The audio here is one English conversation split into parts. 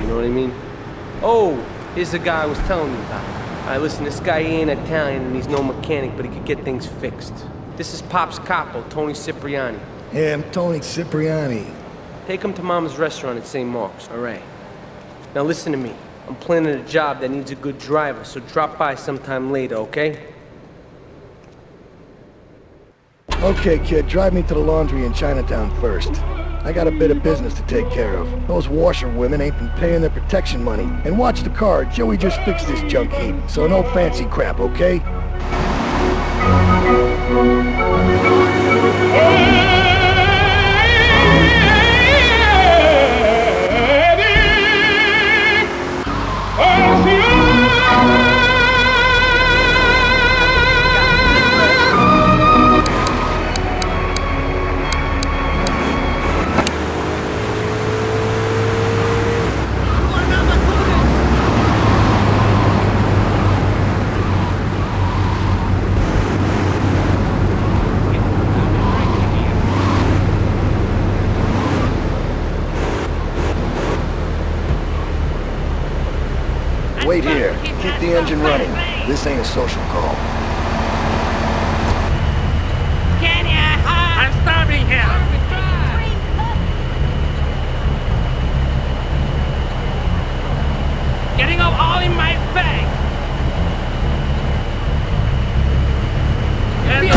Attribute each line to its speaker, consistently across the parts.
Speaker 1: you know what I mean? Oh, here's the guy I was telling you about. All right, listen, this guy ain't Italian and he's no mechanic, but he could get things fixed. This is Pop's capo, Toni Cipriani.
Speaker 2: Yeah, I'm Toni Cipriani.
Speaker 1: Take him to Mama's restaurant at St. Mark's, all right? Now listen to me. I'm planning a job that needs a good driver, so drop by sometime later, okay?
Speaker 2: Okay, kid, drive me to the laundry in Chinatown first. I got a bit of business to take care of. Those washerwomen ain't been paying their protection money. And watch the car, Joey just fixed this junk heap. So no fancy crap, okay? Wait here. Keep the engine running. This ain't a social call.
Speaker 3: Can you
Speaker 4: I'm stopping here. Getting up all in my face. And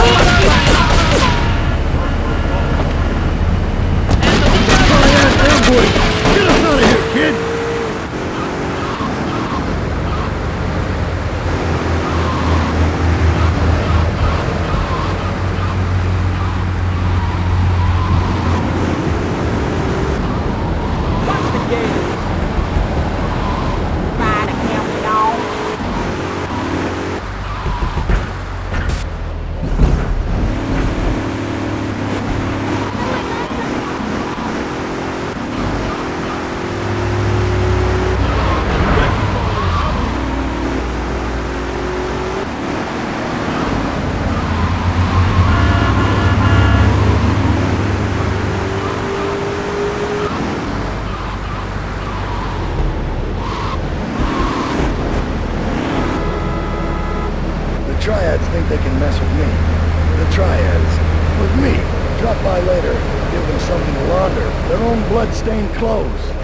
Speaker 2: Ambush! Get us out of here, kid!
Speaker 1: Watch the game.
Speaker 3: ride a camel dog?
Speaker 2: The The triads think they can mess with me. The Triads. With me. Drop by later. Give them something to launder. Their own blood-stained clothes.